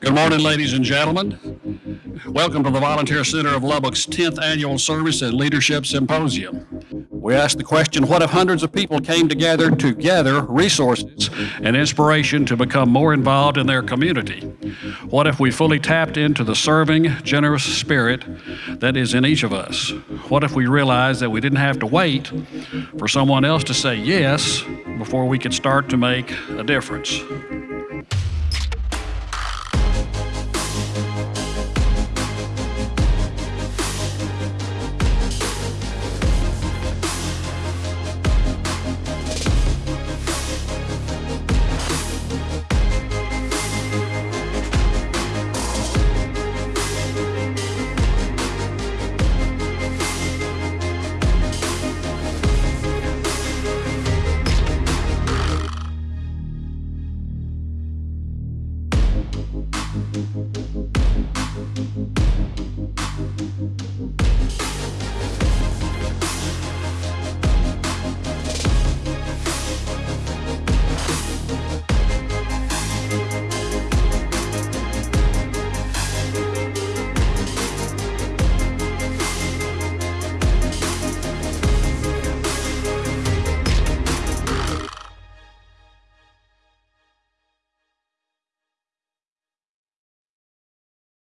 Good morning, ladies and gentlemen. Welcome to the Volunteer Center of Lubbock's 10th Annual Service and Leadership Symposium. We ask the question, what if hundreds of people came together to gather resources and inspiration to become more involved in their community? What if we fully tapped into the serving, generous spirit that is in each of us? What if we realized that we didn't have to wait for someone else to say yes before we could start to make a difference? Música